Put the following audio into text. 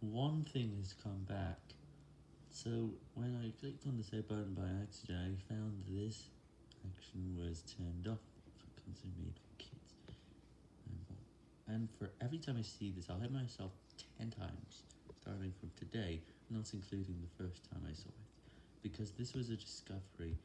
one thing has come back. So when I clicked on the save button by accident, I found this action was turned off for content made for kids. And for every time I see this, I'll hit myself 10 times, starting from today, not including the first time I saw it, because this was a discovery